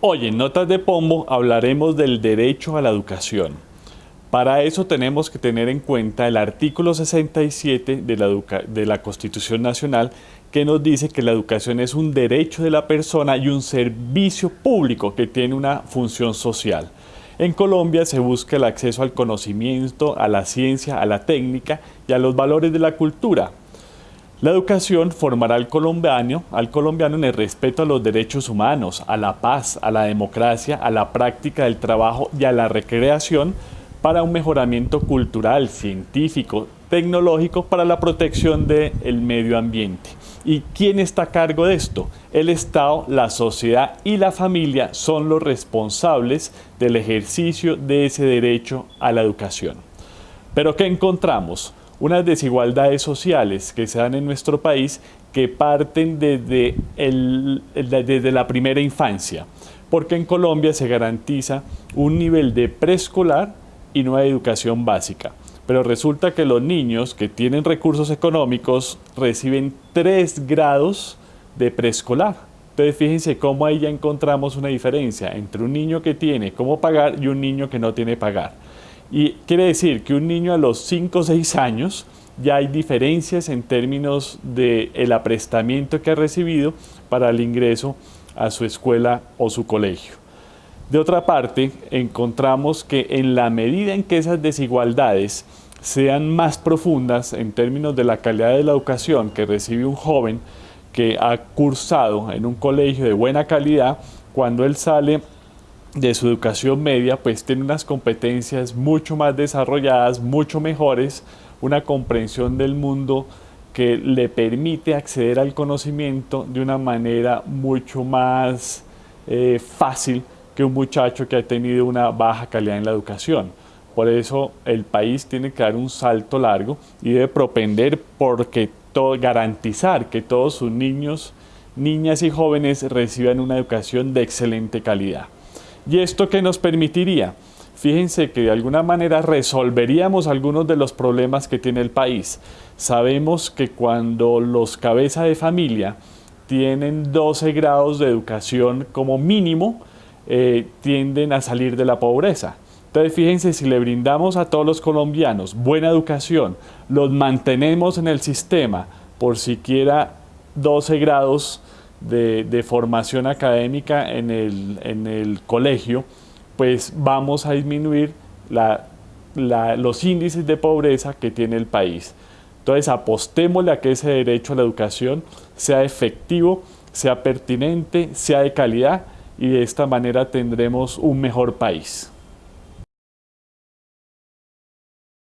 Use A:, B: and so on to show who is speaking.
A: Hoy en Notas de Pombo hablaremos del derecho a la educación. Para eso tenemos que tener en cuenta el artículo 67 de la, de la, Constitución Nacional que nos dice que la educación es un derecho de la persona y un servicio público que tiene una función social. En Colombia se busca el acceso al conocimiento, a la ciencia, a la técnica y a los valores de la cultura. La educación formará al colombiano, al colombiano en el respeto a los derechos humanos, a la paz, a la democracia, a la práctica del trabajo y a la recreación para un mejoramiento cultural, científico, tecnológico para la protección del medio ambiente. ¿Y quién está a cargo de esto? El Estado, la sociedad y la familia son los responsables del ejercicio de ese derecho a la educación. Pero ¿qué encontramos? Unas desigualdades sociales que se dan en nuestro país que parten desde, desde la primera infancia, porque en Colombia se garantiza un nivel de preescolar y no hay educación básica. Pero resulta que los niños que tienen recursos económicos reciben tres grados de preescolar. Entonces fíjense cómo ahí ya encontramos una diferencia entre un niño que tiene cómo pagar y un niño que no tiene pagar. Y quiere decir que un niño a los 5 o 6 años ya hay diferencias en términos del el aprestamiento que ha recibido para el ingreso a su escuela o su colegio. De otra parte, encontramos que en la medida en que esas desigualdades sean más profundas en términos de la calidad de la educación que recibe un joven que ha cursado en un colegio de buena calidad, cuando él sale de su educación media, pues tiene unas competencias mucho más desarrolladas, mucho mejores, una comprensión del mundo que le permite acceder al conocimiento de una manera mucho más eh, fácil que un muchacho que ha tenido una baja calidad en la educación. Por eso el país tiene que dar un salto largo y debe propender porque todo, garantizar que todos sus niños, niñas y jóvenes reciban una educación de excelente calidad. ¿Y esto qué nos permitiría? Fíjense que de alguna manera resolveríamos algunos de los problemas que tiene el país. Sabemos que cuando los cabezas de familia tienen 12 grados de educación como mínimo, eh, tienden a salir de la pobreza. Entonces fíjense, si le brindamos a todos los colombianos buena educación, los mantenemos en el sistema por siquiera 12 grados de, formación académica en el, colegio, pues vamos a disminuir los índices de pobreza que tiene el país. Entonces apostémosle a que ese derecho a la educación sea efectivo, sea pertinente, sea de calidad y de esta manera tendremos un mejor país.